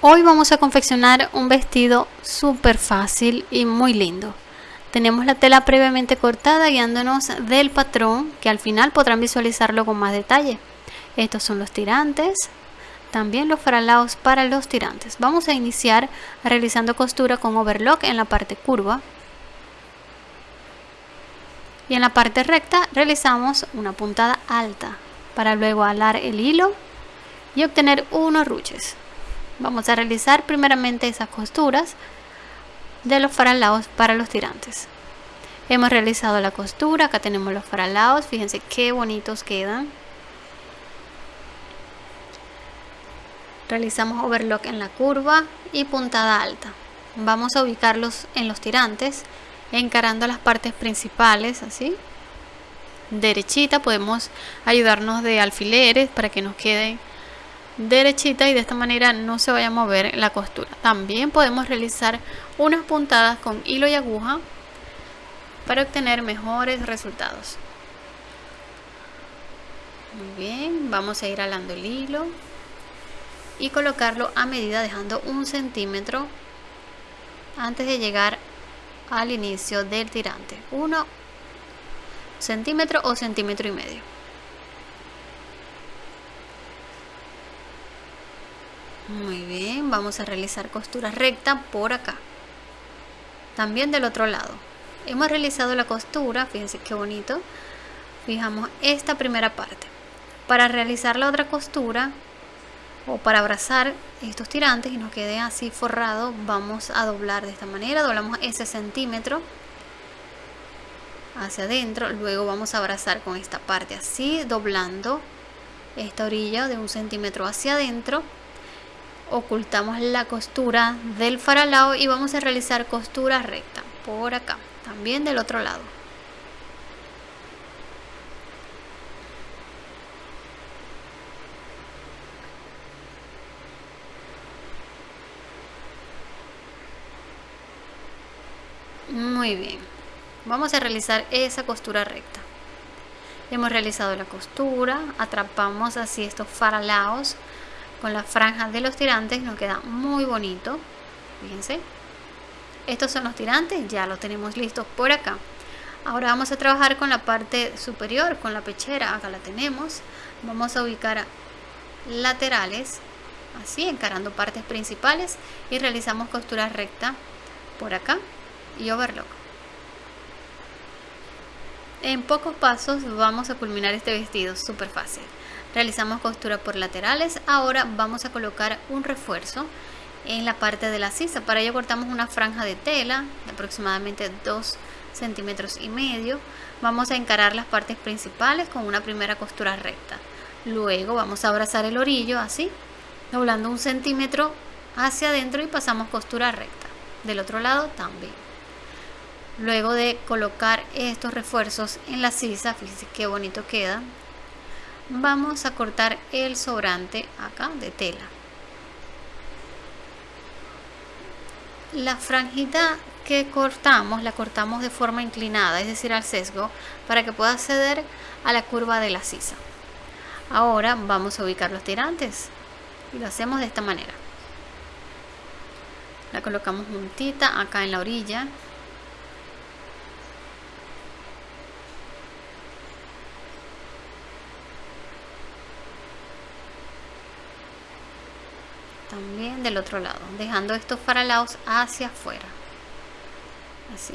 Hoy vamos a confeccionar un vestido súper fácil y muy lindo. Tenemos la tela previamente cortada guiándonos del patrón que al final podrán visualizarlo con más detalle. Estos son los tirantes, también los faralaos para los tirantes. Vamos a iniciar realizando costura con overlock en la parte curva. Y en la parte recta realizamos una puntada alta para luego alar el hilo y obtener unos ruches vamos a realizar primeramente esas costuras de los faralaos para los tirantes. Hemos realizado la costura acá tenemos los faralaos fíjense qué bonitos quedan. Realizamos overlock en la curva y puntada alta. Vamos a ubicarlos en los tirantes encarando las partes principales así. Derechita podemos ayudarnos de alfileres para que nos queden derechita y de esta manera no se vaya a mover la costura. También podemos realizar unas puntadas con hilo y aguja para obtener mejores resultados. Muy bien vamos a ir alando el hilo y colocarlo a medida dejando un centímetro antes de llegar al inicio del tirante. 1 centímetro o centímetro y medio muy bien vamos a realizar costura recta por acá. También del otro lado. Hemos realizado la costura fíjense qué bonito. Fijamos esta primera parte. Para realizar la otra costura o para abrazar estos tirantes y nos quede así forrado vamos a doblar de esta manera. Doblamos ese centímetro hacia adentro. Luego vamos a abrazar con esta parte así doblando esta orilla de un centímetro hacia adentro ocultamos la costura del faralao y vamos a realizar costura recta por acá también del otro lado. Muy bien vamos a realizar esa costura recta. Hemos realizado la costura atrapamos así estos faralaos con las franjas de los tirantes nos queda muy bonito. Fíjense. Estos son los tirantes ya los tenemos listos por acá. Ahora vamos a trabajar con la parte superior con la pechera acá la tenemos. Vamos a ubicar laterales así encarando partes principales y realizamos costura recta por acá y overlock. En pocos pasos vamos a culminar este vestido súper fácil realizamos costura por laterales. Ahora vamos a colocar un refuerzo en la parte de la sisa. Para ello cortamos una franja de tela de aproximadamente 2 centímetros y medio. Vamos a encarar las partes principales con una primera costura recta. Luego vamos a abrazar el orillo así doblando un centímetro hacia adentro y pasamos costura recta. Del otro lado también. Luego de colocar estos refuerzos en la sisa fíjense qué bonito queda vamos a cortar el sobrante acá de tela. La franjita que cortamos la cortamos de forma inclinada es decir al sesgo para que pueda acceder a la curva de la sisa. Ahora vamos a ubicar los tirantes y lo hacemos de esta manera. La colocamos juntita acá en la orilla también del otro lado dejando estos faralaos hacia afuera. Así.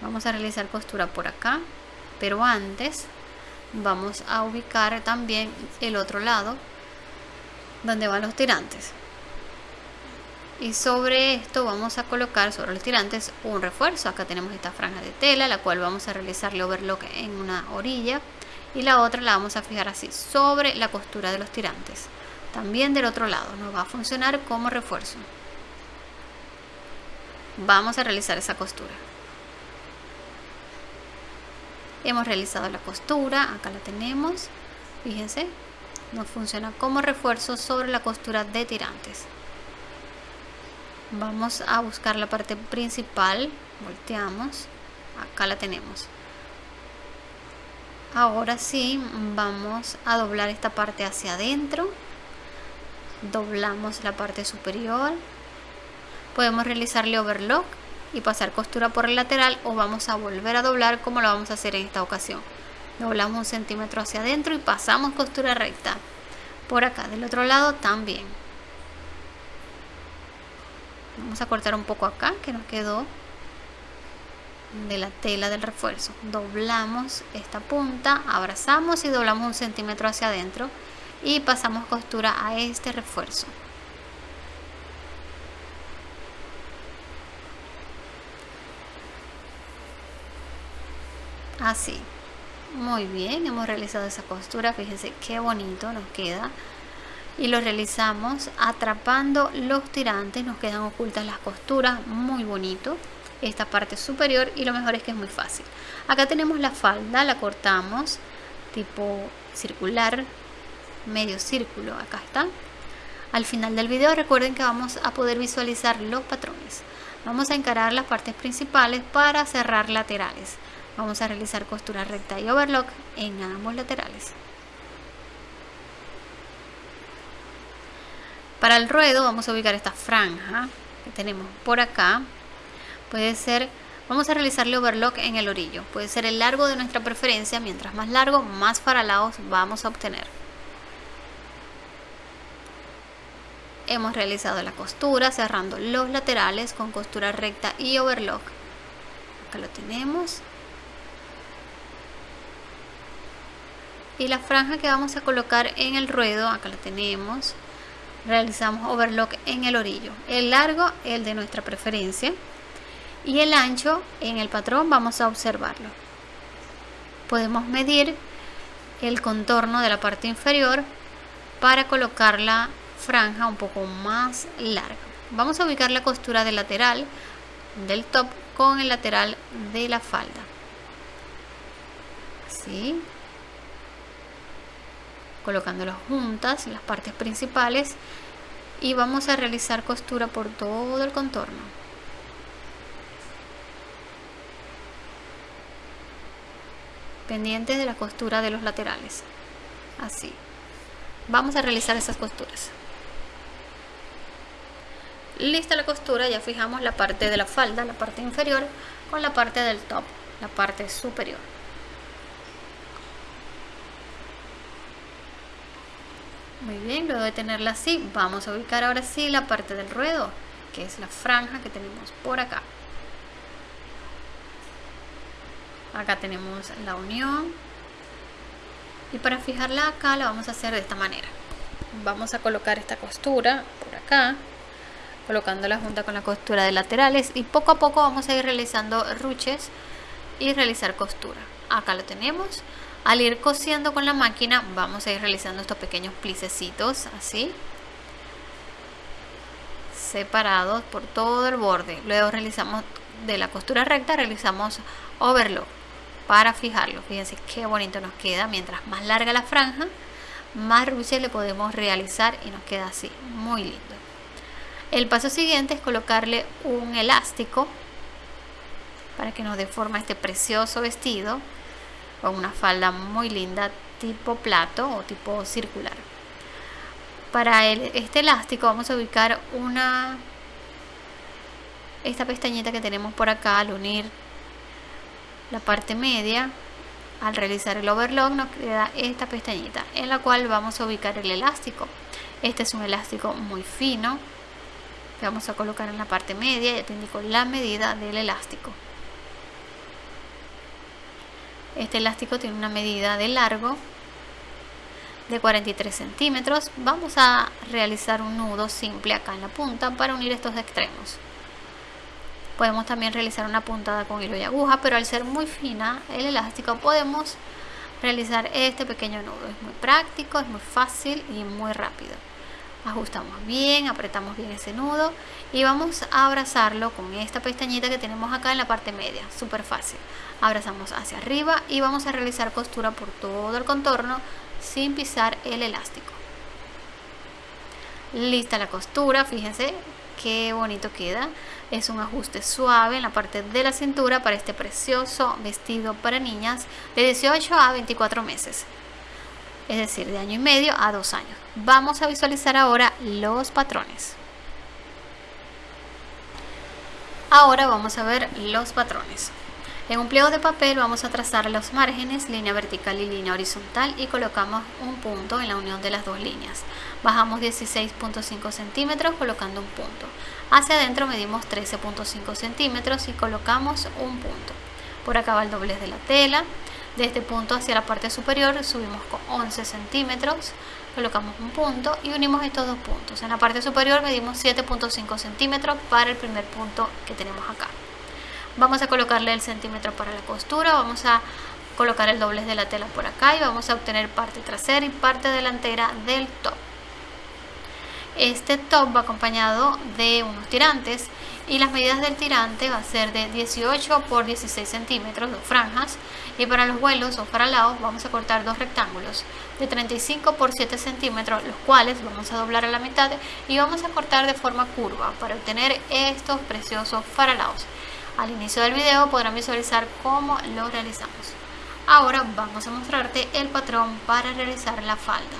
Vamos a realizar costura por acá pero antes vamos a ubicar también el otro lado donde van los tirantes. Y sobre esto vamos a colocar sobre los tirantes un refuerzo. Acá tenemos esta franja de tela la cual vamos a realizarle overlock en una orilla y la otra la vamos a fijar así sobre la costura de los tirantes también del otro lado nos va a funcionar como refuerzo. Vamos a realizar esa costura. Hemos realizado la costura acá la tenemos. Fíjense nos funciona como refuerzo sobre la costura de tirantes. Vamos a buscar la parte principal volteamos acá la tenemos. Ahora sí vamos a doblar esta parte hacia adentro doblamos la parte superior. Podemos realizarle overlock y pasar costura por el lateral o vamos a volver a doblar como lo vamos a hacer en esta ocasión. Doblamos un centímetro hacia adentro y pasamos costura recta por acá del otro lado también. Vamos a cortar un poco acá que nos quedó de la tela del refuerzo. Doblamos esta punta abrazamos y doblamos un centímetro hacia adentro y pasamos costura a este refuerzo. Así. Muy bien hemos realizado esa costura. Fíjense qué bonito nos queda. Y lo realizamos atrapando los tirantes. Nos quedan ocultas las costuras. Muy bonito. Esta parte superior. Y lo mejor es que es muy fácil. Acá tenemos la falda. La cortamos tipo circular medio círculo acá está. Al final del video recuerden que vamos a poder visualizar los patrones. Vamos a encarar las partes principales para cerrar laterales. Vamos a realizar costura recta y overlock en ambos laterales. Para el ruedo vamos a ubicar esta franja que tenemos por acá. Puede ser vamos a realizarle overlock en el orillo. Puede ser el largo de nuestra preferencia. Mientras más largo más faralados vamos a obtener hemos realizado la costura cerrando los laterales con costura recta y overlock. Acá lo tenemos. Y la franja que vamos a colocar en el ruedo acá la tenemos. Realizamos overlock en el orillo. El largo el de nuestra preferencia. Y el ancho en el patrón vamos a observarlo. Podemos medir el contorno de la parte inferior para colocar la franja un poco más larga. Vamos a ubicar la costura del lateral del top con el lateral de la falda. Así colocándolas juntas las partes principales y vamos a realizar costura por todo el contorno. Pendientes de la costura de los laterales. Así. Vamos a realizar esas costuras lista la costura ya fijamos la parte de la falda la parte inferior con la parte del top la parte superior Muy bien, luego de tenerla así, vamos a ubicar ahora sí la parte del ruedo, que es la franja que tenemos por acá. Acá tenemos la unión. Y para fijarla acá la vamos a hacer de esta manera. Vamos a colocar esta costura por acá, colocándola junta con la costura de laterales y poco a poco vamos a ir realizando ruches y realizar costura. Acá lo tenemos. Al ir cosiendo con la máquina vamos a ir realizando estos pequeños plicecitos así separados por todo el borde. Luego realizamos de la costura recta realizamos overlock para fijarlo. Fíjense qué bonito nos queda. Mientras más larga la franja, más ruches le podemos realizar y nos queda así, muy lindo. El paso siguiente es colocarle un elástico para que nos dé forma este precioso vestido con una falda muy linda tipo plato o tipo circular. Para este elástico vamos a ubicar una esta pestañita que tenemos por acá al unir la parte media. Al realizar el overlock nos queda esta pestañita en la cual vamos a ubicar el elástico. Este es un elástico muy fino vamos a colocar en la parte media ya te indico la medida del elástico este elástico tiene una medida de largo de 43 centímetros. Vamos a realizar un nudo simple acá en la punta para unir estos extremos. Podemos también realizar una puntada con hilo y aguja, pero al ser muy fina el elástico podemos realizar este pequeño nudo. Es muy práctico, es muy fácil y muy rápido ajustamos bien, apretamos bien ese nudo y vamos a abrazarlo con esta pestañita que tenemos acá en la parte media, súper fácil. Abrazamos hacia arriba y vamos a realizar costura por todo el contorno sin pisar el elástico. Lista la costura, fíjense qué bonito queda. Es un ajuste suave en la parte de la cintura para este precioso vestido para niñas de 18 a 24 meses. Es decir, de año y medio a dos años. Vamos a visualizar ahora los patrones. Ahora vamos a ver los patrones. En un pliego de papel vamos a trazar los márgenes, línea vertical y línea horizontal y colocamos un punto en la unión de las dos líneas. Bajamos 16.5 centímetros colocando un punto. Hacia adentro medimos 13.5 centímetros y colocamos un punto. Por acá va el doblez de la tela. De este punto hacia la parte superior subimos con 11 centímetros, colocamos un punto y unimos estos dos puntos. En la parte superior medimos 7.5 centímetros para el primer punto que tenemos acá. Vamos a colocarle el centímetro para la costura, vamos a colocar el doblez de la tela por acá y vamos a obtener parte trasera y parte delantera del top. Este top va acompañado de unos tirantes y las medidas del tirante va a ser de 18 por 16 centímetros, dos franjas y para los vuelos o para lados vamos a cortar dos rectángulos de 35 por 7 centímetros los cuales vamos a doblar a la mitad y vamos a cortar de forma curva para obtener estos preciosos faralaos. Al inicio del video podrán visualizar cómo lo realizamos. Ahora vamos a mostrarte el patrón para realizar la falda.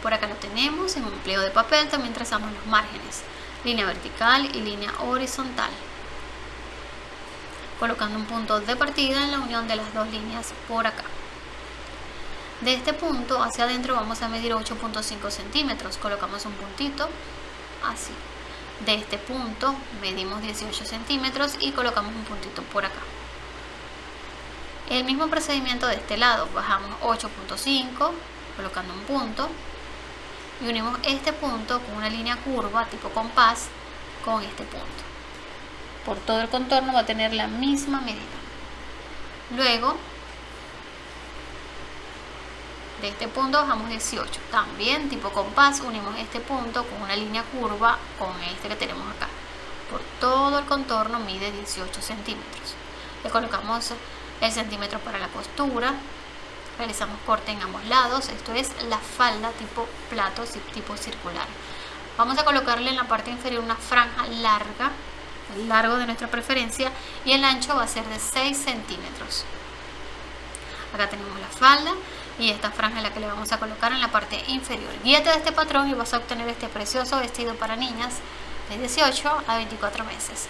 Por acá lo tenemos en un pliego de papel, también trazamos los márgenes, línea vertical y línea horizontal. Colocando un punto de partida en la unión de las dos líneas por acá. De este punto hacia adentro vamos a medir 8.5 centímetros, colocamos un puntito así de este punto medimos 18 centímetros y colocamos un puntito por acá el mismo procedimiento de este lado bajamos 8.5 colocando un punto y unimos este punto con una línea curva tipo compás con este punto. Por todo el contorno va a tener la misma medida. Luego de este punto bajamos 18 también tipo compás unimos este punto con una línea curva con este que tenemos acá. Por todo el contorno mide 18 centímetros. Le colocamos el centímetro para la costura realizamos corte en ambos lados esto es la falda tipo plato tipo circular vamos a colocarle en la parte inferior una franja larga el largo de nuestra preferencia y el ancho va a ser de 6 centímetros acá tenemos la falda y esta franja es la que le vamos a colocar en la parte inferior. Guíate de este patrón y vas a obtener este precioso vestido para niñas de 18 a 24 meses.